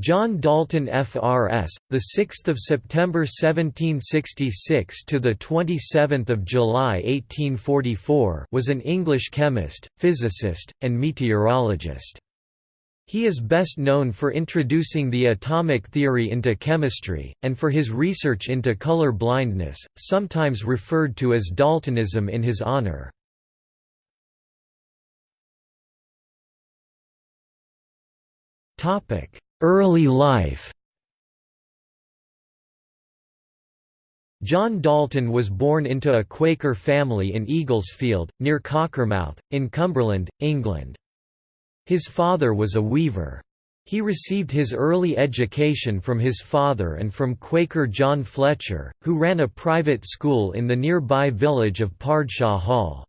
John Dalton FRS, the 6th of September 1766 to the 27th of July 1844, was an English chemist, physicist, and meteorologist. He is best known for introducing the atomic theory into chemistry, and for his research into color blindness, sometimes referred to as Daltonism in his honor. Early life John Dalton was born into a Quaker family in Eaglesfield, near Cockermouth, in Cumberland, England. His father was a weaver. He received his early education from his father and from Quaker John Fletcher, who ran a private school in the nearby village of Pardshaw Hall.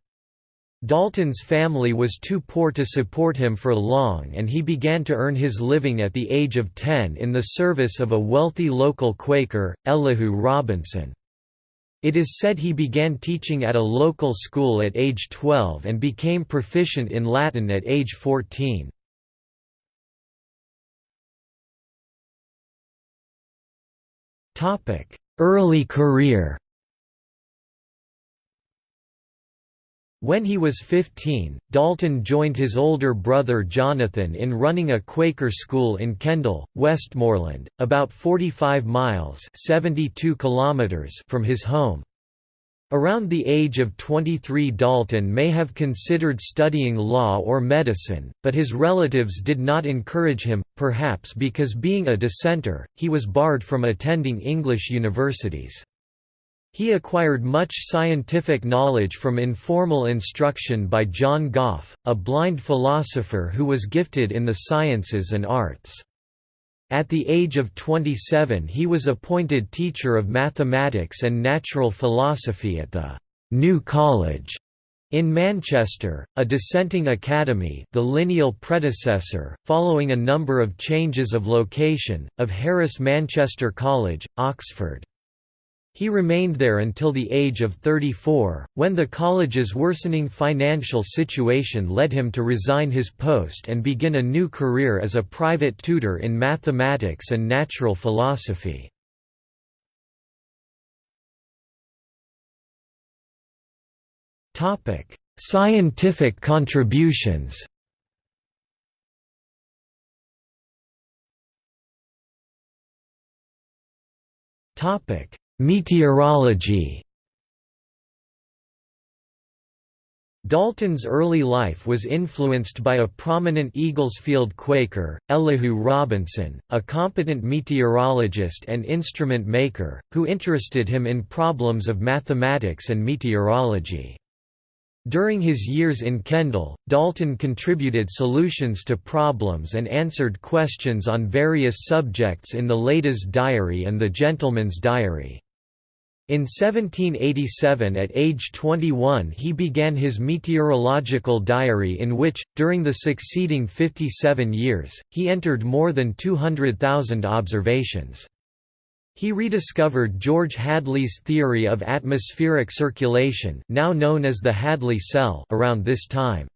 Dalton's family was too poor to support him for long and he began to earn his living at the age of 10 in the service of a wealthy local Quaker, Elihu Robinson. It is said he began teaching at a local school at age 12 and became proficient in Latin at age 14. Early career When he was 15, Dalton joined his older brother Jonathan in running a Quaker school in Kendal, Westmorland, about 45 miles 72 kilometers from his home. Around the age of 23 Dalton may have considered studying law or medicine, but his relatives did not encourage him, perhaps because being a dissenter, he was barred from attending English universities. He acquired much scientific knowledge from informal instruction by John Gough, a blind philosopher who was gifted in the sciences and arts. At the age of 27 he was appointed teacher of mathematics and natural philosophy at the «New College» in Manchester, a dissenting academy the lineal predecessor, following a number of changes of location, of Harris Manchester College, Oxford. He remained there until the age of 34, when the college's worsening financial situation led him to resign his post and begin a new career as a private tutor in mathematics and natural philosophy. Scientific contributions Topic Meteorology Dalton's early life was influenced by a prominent Eaglesfield Quaker, Elihu Robinson, a competent meteorologist and instrument maker, who interested him in problems of mathematics and meteorology. During his years in Kendal, Dalton contributed solutions to problems and answered questions on various subjects in the Lady's Diary and the Gentleman's Diary. In 1787 at age 21 he began his meteorological diary in which, during the succeeding 57 years, he entered more than 200,000 observations. He rediscovered George Hadley's theory of atmospheric circulation now known as the Hadley cell around this time.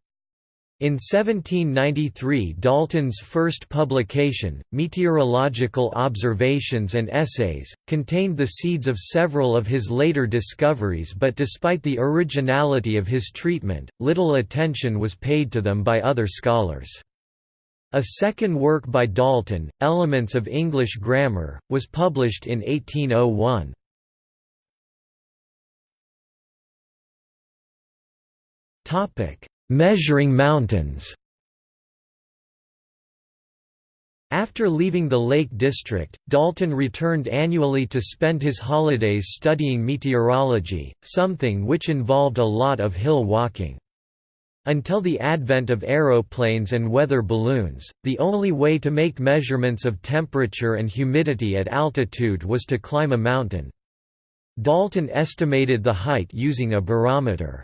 In 1793 Dalton's first publication, Meteorological Observations and Essays, contained the seeds of several of his later discoveries but despite the originality of his treatment, little attention was paid to them by other scholars. A second work by Dalton, Elements of English Grammar, was published in 1801. Topic Measuring mountains After leaving the Lake District, Dalton returned annually to spend his holidays studying meteorology, something which involved a lot of hill walking. Until the advent of aeroplanes and weather balloons, the only way to make measurements of temperature and humidity at altitude was to climb a mountain. Dalton estimated the height using a barometer.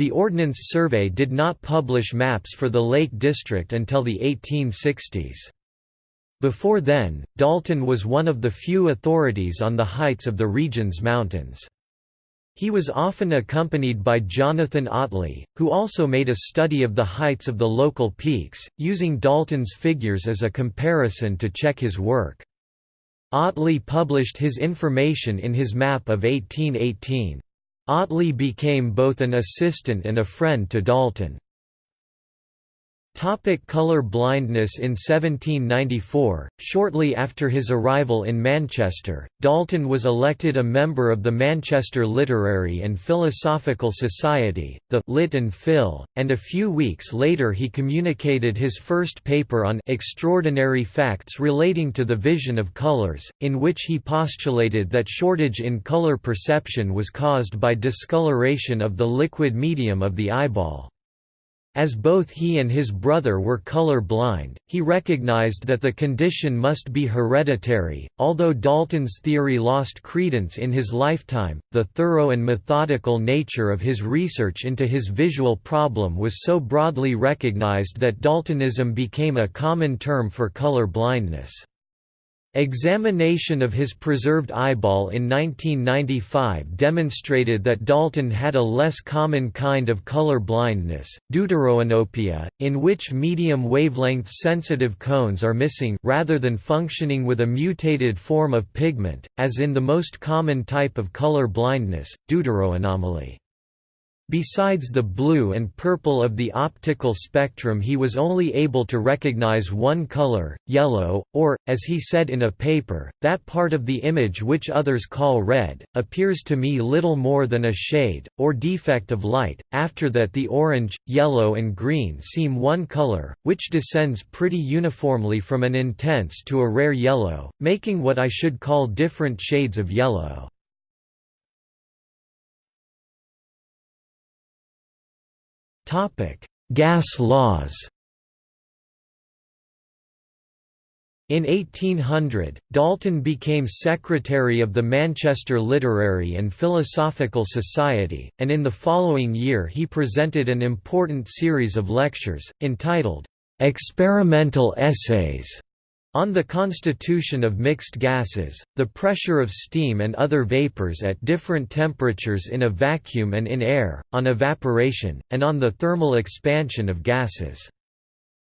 The Ordnance Survey did not publish maps for the Lake District until the 1860s. Before then, Dalton was one of the few authorities on the heights of the region's mountains. He was often accompanied by Jonathan Otley, who also made a study of the heights of the local peaks, using Dalton's figures as a comparison to check his work. Otley published his information in his map of 1818. Otley became both an assistant and a friend to Dalton. Topic color blindness In 1794, shortly after his arrival in Manchester, Dalton was elected a member of the Manchester Literary and Philosophical Society, the Lit and Phil, and a few weeks later he communicated his first paper on extraordinary facts relating to the vision of colors, in which he postulated that shortage in color perception was caused by discoloration of the liquid medium of the eyeball. As both he and his brother were color blind, he recognized that the condition must be hereditary. Although Dalton's theory lost credence in his lifetime, the thorough and methodical nature of his research into his visual problem was so broadly recognized that Daltonism became a common term for color blindness. Examination of his preserved eyeball in 1995 demonstrated that Dalton had a less common kind of color blindness, deuteranopia, in which medium wavelength sensitive cones are missing rather than functioning with a mutated form of pigment, as in the most common type of color blindness, deuteranomaly. Besides the blue and purple of the optical spectrum he was only able to recognize one color, yellow, or, as he said in a paper, that part of the image which others call red, appears to me little more than a shade, or defect of light, after that the orange, yellow and green seem one color, which descends pretty uniformly from an intense to a rare yellow, making what I should call different shades of yellow. Gas laws In 1800, Dalton became secretary of the Manchester Literary and Philosophical Society, and in the following year he presented an important series of lectures, entitled, "'Experimental Essays' On the constitution of mixed gases, the pressure of steam and other vapors at different temperatures in a vacuum and in air, on evaporation, and on the thermal expansion of gases.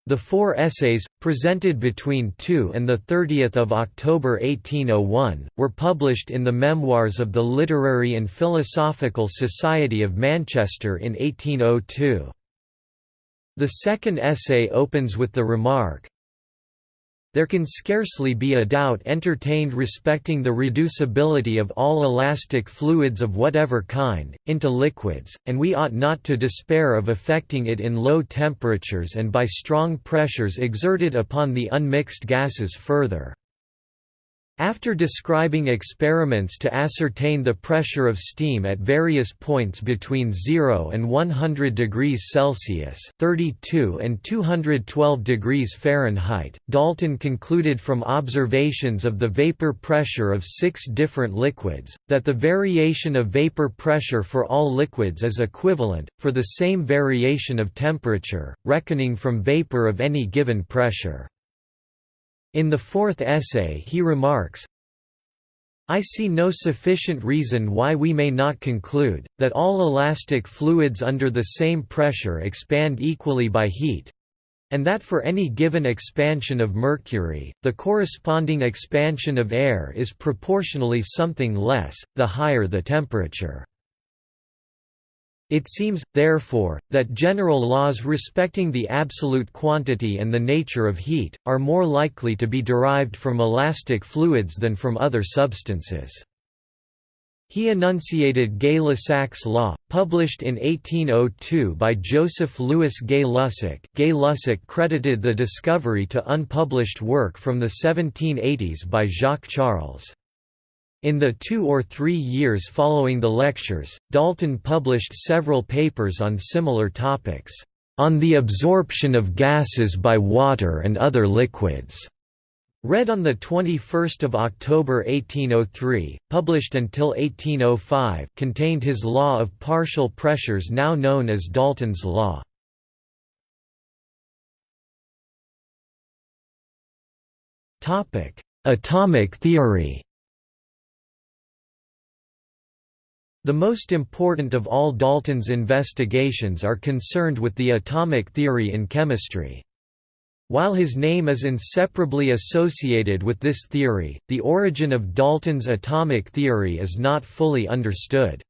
The four essays, presented between 2 and 30 October 1801, were published in the Memoirs of the Literary and Philosophical Society of Manchester in 1802. The second essay opens with the remark, there can scarcely be a doubt entertained respecting the reducibility of all elastic fluids of whatever kind, into liquids, and we ought not to despair of effecting it in low temperatures and by strong pressures exerted upon the unmixed gases further. After describing experiments to ascertain the pressure of steam at various points between 0 and 100 degrees Celsius (32 and 212 degrees Fahrenheit), Dalton concluded from observations of the vapor pressure of six different liquids that the variation of vapor pressure for all liquids is equivalent for the same variation of temperature, reckoning from vapor of any given pressure. In the fourth essay he remarks, I see no sufficient reason why we may not conclude, that all elastic fluids under the same pressure expand equally by heat, and that for any given expansion of mercury, the corresponding expansion of air is proportionally something less, the higher the temperature. It seems, therefore, that general laws respecting the absolute quantity and the nature of heat, are more likely to be derived from elastic fluids than from other substances. He enunciated Gay-Lussac's law, published in 1802 by Joseph Louis Gay-Lussac. Gay-Lussac credited the discovery to unpublished work from the 1780s by Jacques Charles. In the two or three years following the lectures, Dalton published several papers on similar topics, "...on the absorption of gases by water and other liquids." Read on 21 October 1803, published until 1805 contained his law of partial pressures now known as Dalton's law. Atomic theory The most important of all Dalton's investigations are concerned with the atomic theory in chemistry. While his name is inseparably associated with this theory, the origin of Dalton's atomic theory is not fully understood.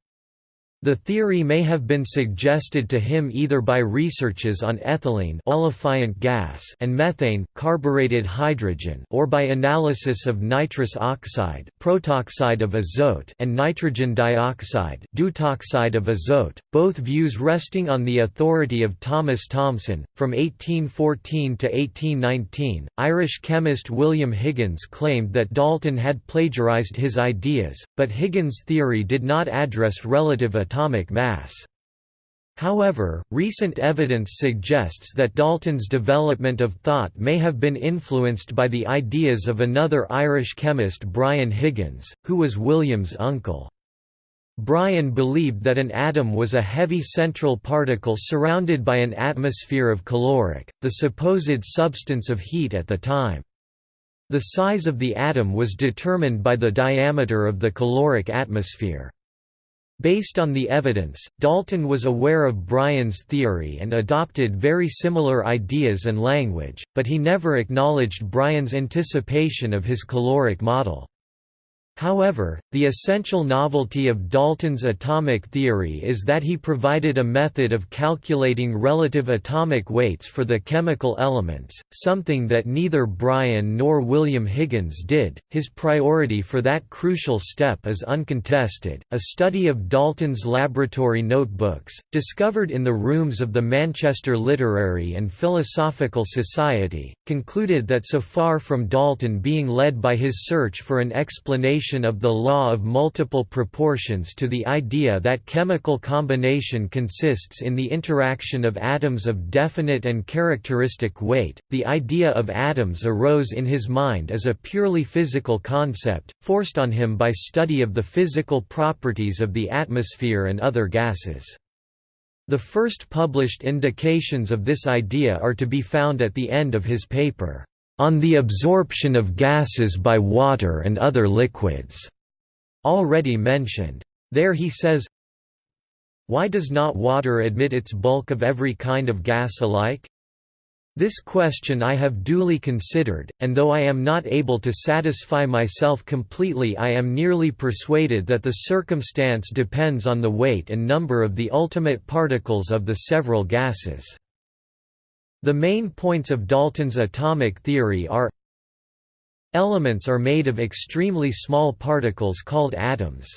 The theory may have been suggested to him either by researches on ethylene olefiant gas and methane carbureted hydrogen or by analysis of nitrous oxide protoxide of azote and nitrogen dioxide deutoxide of azote, both views resting on the authority of Thomas Thomson. From 1814 to 1819, Irish chemist William Higgins claimed that Dalton had plagiarized his ideas, but Higgins' theory did not address relative atomic mass. However, recent evidence suggests that Dalton's development of thought may have been influenced by the ideas of another Irish chemist Brian Higgins, who was William's uncle. Brian believed that an atom was a heavy central particle surrounded by an atmosphere of caloric, the supposed substance of heat at the time. The size of the atom was determined by the diameter of the caloric atmosphere. Based on the evidence, Dalton was aware of Brian's theory and adopted very similar ideas and language, but he never acknowledged Brian's anticipation of his caloric model. However, the essential novelty of Dalton's atomic theory is that he provided a method of calculating relative atomic weights for the chemical elements, something that neither Brian nor William Higgins did. His priority for that crucial step is uncontested. A study of Dalton's laboratory notebooks, discovered in the rooms of the Manchester Literary and Philosophical Society, concluded that so far from Dalton being led by his search for an explanation of the law of multiple proportions to the idea that chemical combination consists in the interaction of atoms of definite and characteristic weight, the idea of atoms arose in his mind as a purely physical concept, forced on him by study of the physical properties of the atmosphere and other gases. The first published indications of this idea are to be found at the end of his paper on the absorption of gases by water and other liquids, already mentioned. There he says, Why does not water admit its bulk of every kind of gas alike? This question I have duly considered, and though I am not able to satisfy myself completely I am nearly persuaded that the circumstance depends on the weight and number of the ultimate particles of the several gases. The main points of Dalton's atomic theory are Elements are made of extremely small particles called atoms.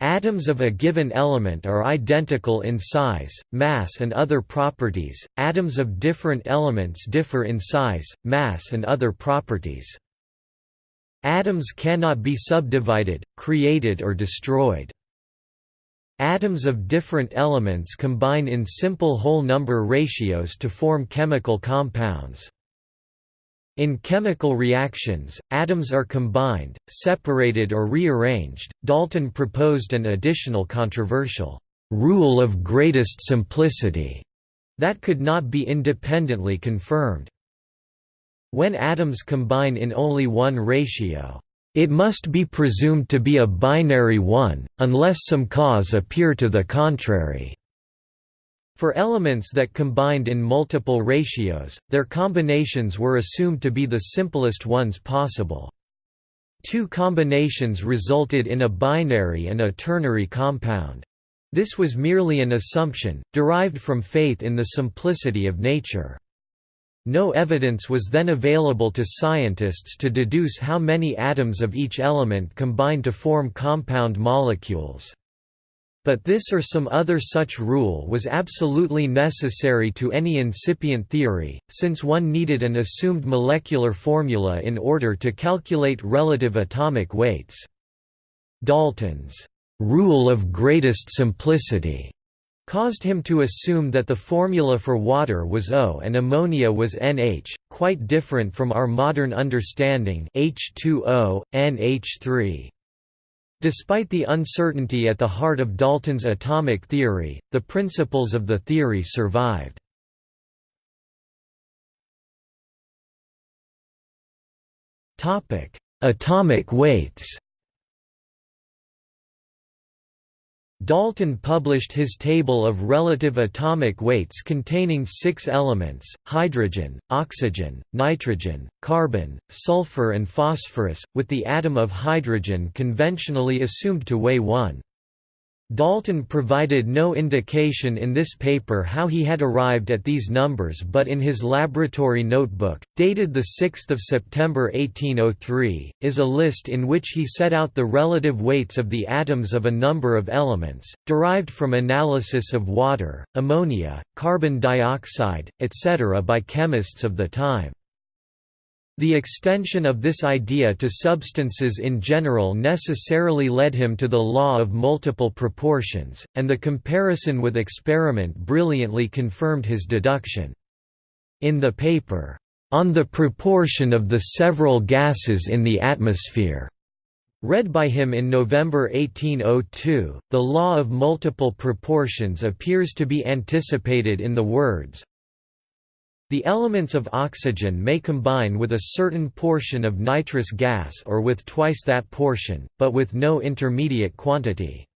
Atoms of a given element are identical in size, mass and other properties, atoms of different elements differ in size, mass and other properties. Atoms cannot be subdivided, created or destroyed. Atoms of different elements combine in simple whole number ratios to form chemical compounds. In chemical reactions, atoms are combined, separated or rearranged. Dalton proposed an additional controversial rule of greatest simplicity that could not be independently confirmed. When atoms combine in only one ratio, it must be presumed to be a binary one, unless some cause appear to the contrary. For elements that combined in multiple ratios, their combinations were assumed to be the simplest ones possible. Two combinations resulted in a binary and a ternary compound. This was merely an assumption, derived from faith in the simplicity of nature. No evidence was then available to scientists to deduce how many atoms of each element combine to form compound molecules. But this or some other such rule was absolutely necessary to any incipient theory, since one needed an assumed molecular formula in order to calculate relative atomic weights. Dalton's rule of greatest simplicity caused him to assume that the formula for water was O and ammonia was NH, quite different from our modern understanding H2O, NH3. Despite the uncertainty at the heart of Dalton's atomic theory, the principles of the theory survived. Atomic weights Dalton published his table of relative atomic weights containing six elements, hydrogen, oxygen, nitrogen, carbon, sulfur and phosphorus, with the atom of hydrogen conventionally assumed to weigh 1. Dalton provided no indication in this paper how he had arrived at these numbers but in his laboratory notebook, dated 6 September 1803, is a list in which he set out the relative weights of the atoms of a number of elements, derived from analysis of water, ammonia, carbon dioxide, etc. by chemists of the time. The extension of this idea to substances in general necessarily led him to the law of multiple proportions, and the comparison with experiment brilliantly confirmed his deduction. In the paper, "'On the Proportion of the Several Gases in the Atmosphere' Read by him in November 1802, the law of multiple proportions appears to be anticipated in the words, the elements of oxygen may combine with a certain portion of nitrous gas or with twice that portion, but with no intermediate quantity.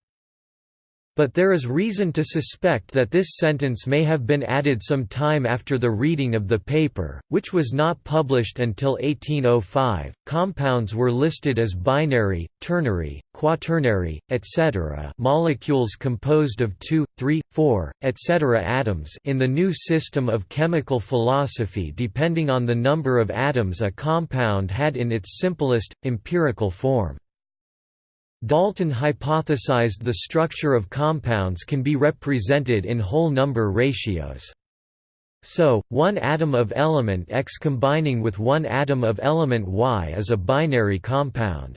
But there is reason to suspect that this sentence may have been added some time after the reading of the paper, which was not published until 1805. Compounds were listed as binary, ternary, quaternary, etc. molecules composed of 2, 3, 4, etc. atoms in the new system of chemical philosophy depending on the number of atoms a compound had in its simplest, empirical form. Dalton hypothesized the structure of compounds can be represented in whole number ratios. So, one atom of element X combining with one atom of element Y is a binary compound.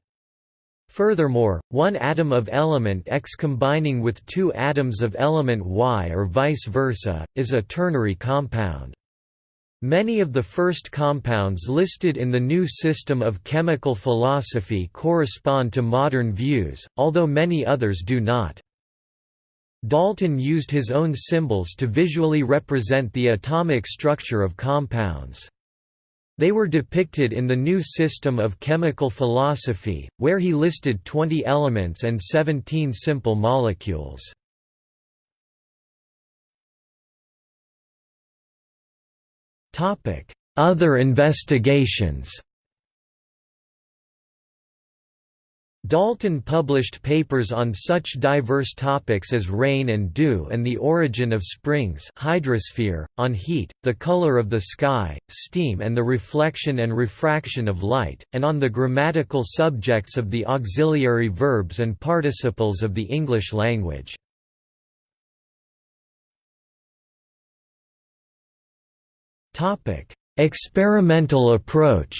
Furthermore, one atom of element X combining with two atoms of element Y or vice versa, is a ternary compound. Many of the first compounds listed in the new system of chemical philosophy correspond to modern views, although many others do not. Dalton used his own symbols to visually represent the atomic structure of compounds. They were depicted in the new system of chemical philosophy, where he listed 20 elements and 17 simple molecules. Other investigations Dalton published papers on such diverse topics as rain and dew and the origin of springs hydrosphere, on heat, the color of the sky, steam and the reflection and refraction of light, and on the grammatical subjects of the auxiliary verbs and participles of the English language. Experimental approach.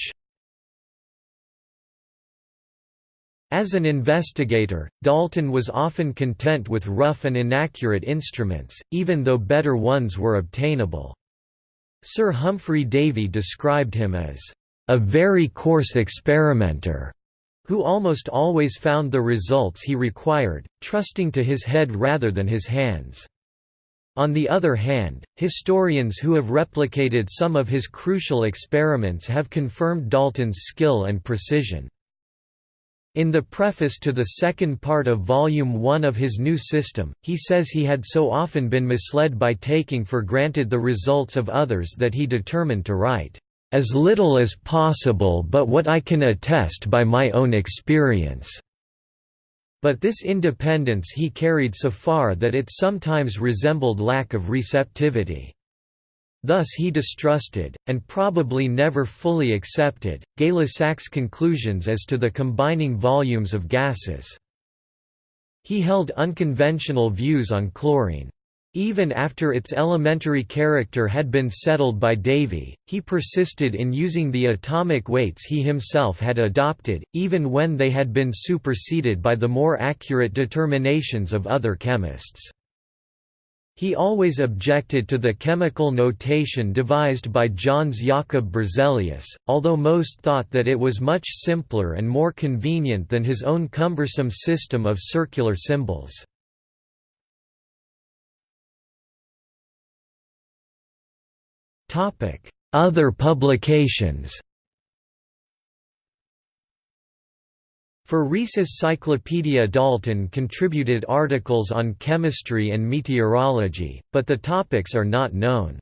As an investigator, Dalton was often content with rough and inaccurate instruments, even though better ones were obtainable. Sir Humphry Davy described him as a very coarse experimenter, who almost always found the results he required, trusting to his head rather than his hands. On the other hand, historians who have replicated some of his crucial experiments have confirmed Dalton's skill and precision. In the preface to the second part of Volume 1 of his new system, he says he had so often been misled by taking for granted the results of others that he determined to write, "...as little as possible but what I can attest by my own experience." But this independence he carried so far that it sometimes resembled lack of receptivity. Thus he distrusted, and probably never fully accepted, Gay-Lussac's conclusions as to the combining volumes of gases. He held unconventional views on chlorine. Even after its elementary character had been settled by Davy, he persisted in using the atomic weights he himself had adopted, even when they had been superseded by the more accurate determinations of other chemists. He always objected to the chemical notation devised by Jöns Jakob Berzelius, although most thought that it was much simpler and more convenient than his own cumbersome system of circular symbols. Other publications For Rees's Cyclopedia Dalton contributed articles on chemistry and meteorology, but the topics are not known.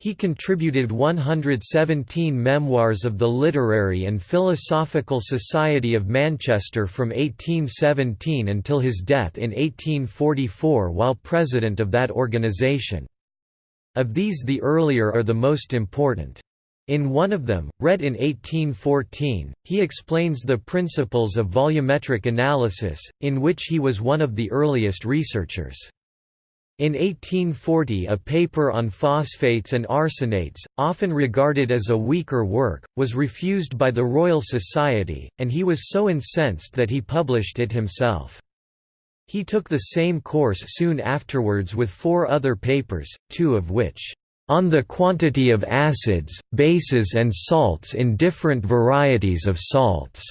He contributed 117 memoirs of the Literary and Philosophical Society of Manchester from 1817 until his death in 1844 while president of that organisation. Of these the earlier are the most important. In one of them, read in 1814, he explains the principles of volumetric analysis, in which he was one of the earliest researchers. In 1840 a paper on phosphates and arsenates, often regarded as a weaker work, was refused by the Royal Society, and he was so incensed that he published it himself. He took the same course soon afterwards with four other papers, two of which, "...on the quantity of acids, bases and salts in different varieties of salts",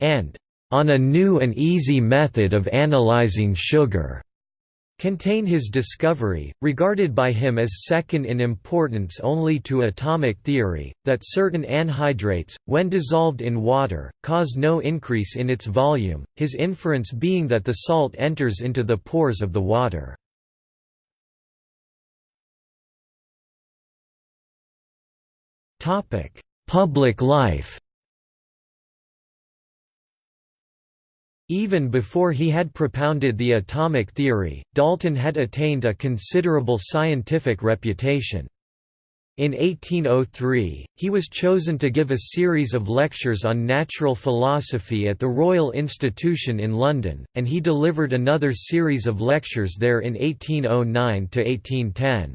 and "...on a new and easy method of analyzing sugar." Contain his discovery, regarded by him as second in importance only to atomic theory, that certain anhydrates, when dissolved in water, cause no increase in its volume, his inference being that the salt enters into the pores of the water. Public life Even before he had propounded the atomic theory, Dalton had attained a considerable scientific reputation. In 1803, he was chosen to give a series of lectures on natural philosophy at the Royal Institution in London, and he delivered another series of lectures there in 1809–1810.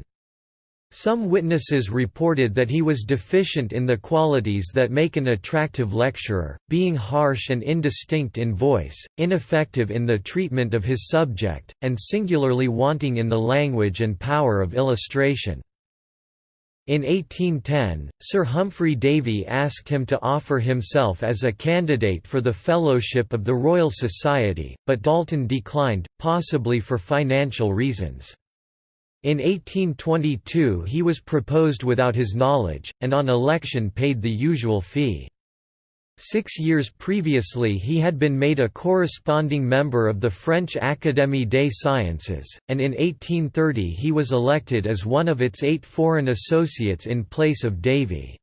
Some witnesses reported that he was deficient in the qualities that make an attractive lecturer, being harsh and indistinct in voice, ineffective in the treatment of his subject, and singularly wanting in the language and power of illustration. In 1810, Sir Humphry Davy asked him to offer himself as a candidate for the Fellowship of the Royal Society, but Dalton declined, possibly for financial reasons. In 1822 he was proposed without his knowledge, and on election paid the usual fee. Six years previously he had been made a corresponding member of the French Académie des Sciences, and in 1830 he was elected as one of its eight foreign associates in place of Davy.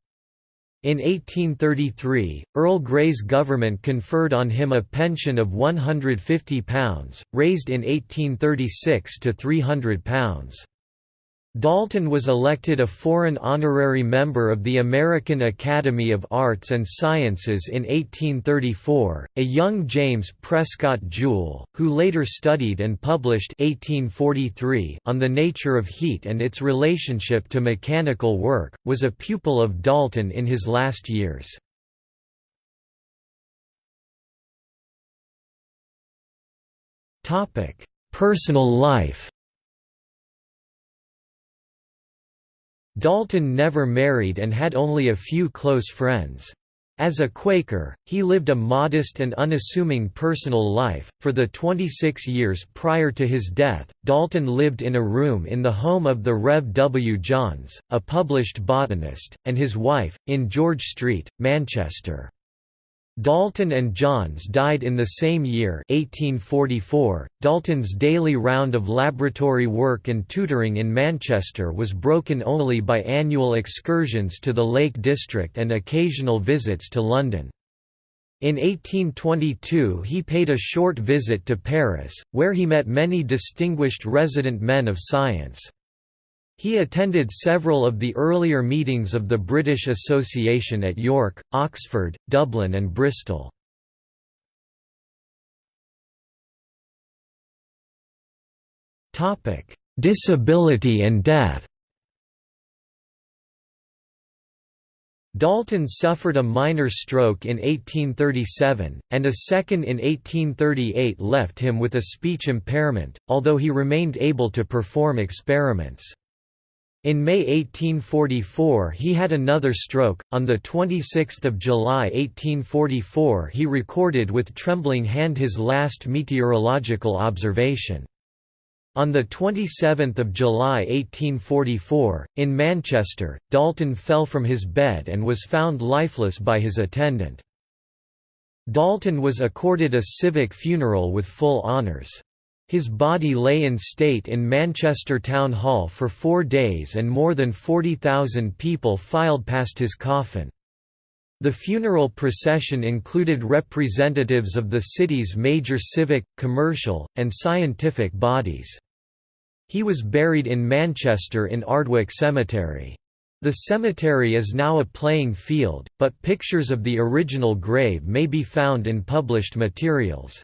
In 1833, Earl Grey's government conferred on him a pension of £150, raised in 1836 to £300. Dalton was elected a foreign honorary member of the American Academy of Arts and Sciences in 1834. A young James Prescott Joule, who later studied and published 1843 on the nature of heat and its relationship to mechanical work, was a pupil of Dalton in his last years. Personal life Dalton never married and had only a few close friends. As a Quaker, he lived a modest and unassuming personal life. For the 26 years prior to his death, Dalton lived in a room in the home of the Rev. W. Johns, a published botanist, and his wife, in George Street, Manchester. Dalton and Johns died in the same year 1844. Dalton's daily round of laboratory work and tutoring in Manchester was broken only by annual excursions to the Lake District and occasional visits to London. In 1822 he paid a short visit to Paris, where he met many distinguished resident men of science. He attended several of the earlier meetings of the British Association at York, Oxford, Dublin and Bristol. Disability and death Dalton suffered a minor stroke in 1837, and a second in 1838 left him with a speech impairment, although he remained able to perform experiments. In May 1844 he had another stroke. On the 26th of July 1844 he recorded with trembling hand his last meteorological observation. On 27 July 1844, in Manchester, Dalton fell from his bed and was found lifeless by his attendant. Dalton was accorded a civic funeral with full honours. His body lay in state in Manchester Town Hall for four days and more than 40,000 people filed past his coffin. The funeral procession included representatives of the city's major civic, commercial, and scientific bodies. He was buried in Manchester in Ardwick Cemetery. The cemetery is now a playing field, but pictures of the original grave may be found in published materials.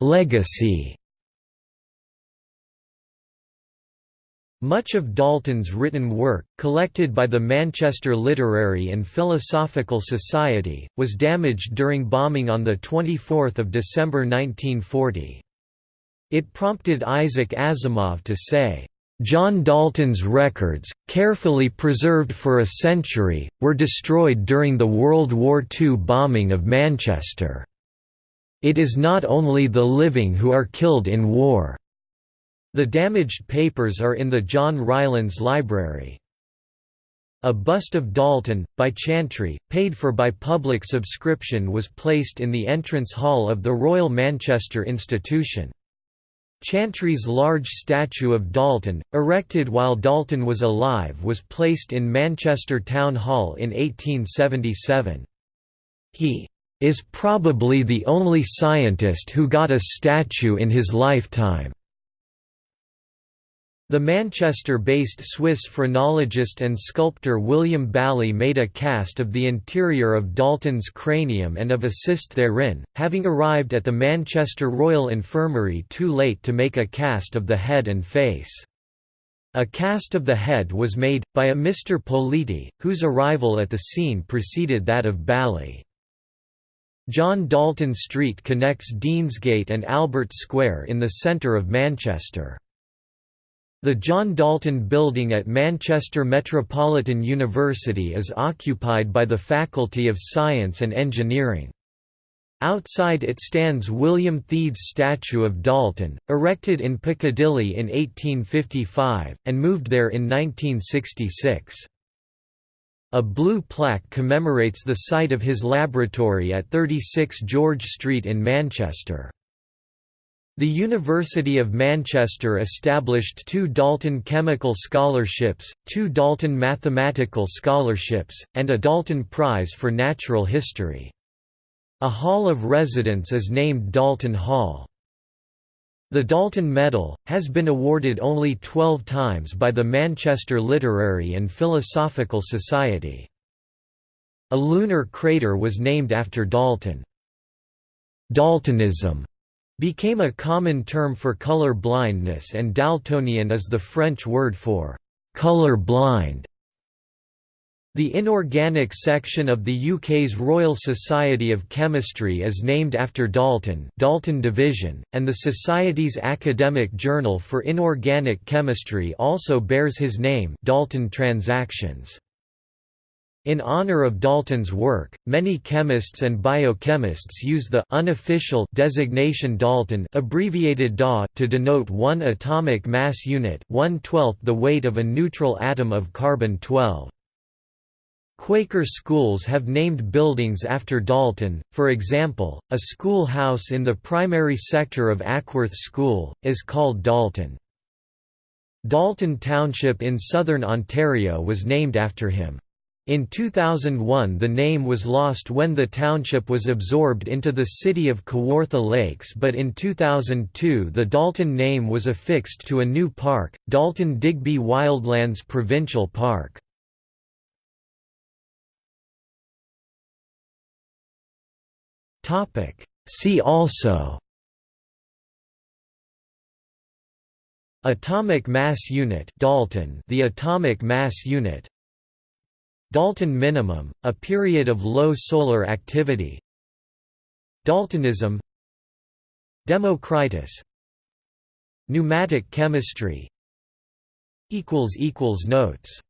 Legacy Much of Dalton's written work, collected by the Manchester Literary and Philosophical Society, was damaged during bombing on 24 December 1940. It prompted Isaac Asimov to say, John Dalton's records, carefully preserved for a century, were destroyed during the World War II bombing of Manchester. It is not only the living who are killed in war. The damaged papers are in the John Rylands Library. A bust of Dalton, by Chantrey, paid for by public subscription was placed in the entrance hall of the Royal Manchester Institution. Chantrey's large statue of Dalton, erected while Dalton was alive was placed in Manchester Town Hall in 1877. He is probably the only scientist who got a statue in his lifetime. The Manchester-based Swiss phrenologist and sculptor William Bally made a cast of the interior of Dalton's cranium and of a cyst therein, having arrived at the Manchester Royal Infirmary too late to make a cast of the head and face. A cast of the head was made, by a Mr. Politi, whose arrival at the scene preceded that of Bally. John Dalton Street connects Deansgate and Albert Square in the centre of Manchester. The John Dalton Building at Manchester Metropolitan University is occupied by the Faculty of Science and Engineering. Outside it stands William Theed's statue of Dalton, erected in Piccadilly in 1855, and moved there in 1966. A blue plaque commemorates the site of his laboratory at 36 George Street in Manchester. The University of Manchester established two Dalton Chemical Scholarships, two Dalton Mathematical Scholarships, and a Dalton Prize for Natural History. A hall of residence is named Dalton Hall. The Dalton Medal, has been awarded only 12 times by the Manchester Literary and Philosophical Society. A lunar crater was named after Dalton. Daltonism became a common term for color blindness and Daltonian is the French word for color blind. The inorganic section of the UK's Royal Society of Chemistry is named after Dalton Dalton Division, and the Society's academic journal for inorganic chemistry also bears his name Dalton Transactions. In honor of Dalton's work, many chemists and biochemists use the unofficial designation Dalton abbreviated DA to denote one atomic mass unit 1 the weight of a neutral atom of carbon-12. Quaker schools have named buildings after Dalton, for example, a schoolhouse in the primary sector of Ackworth School, is called Dalton. Dalton Township in southern Ontario was named after him. In 2001 the name was lost when the township was absorbed into the city of Kawartha Lakes but in 2002 the Dalton name was affixed to a new park, Dalton Digby Wildlands Provincial Park. See also. Atomic mass unit Dalton. The atomic mass unit. Dalton minimum, a period of low solar activity. Daltonism. Democritus. Pneumatic chemistry. Equals equals Notes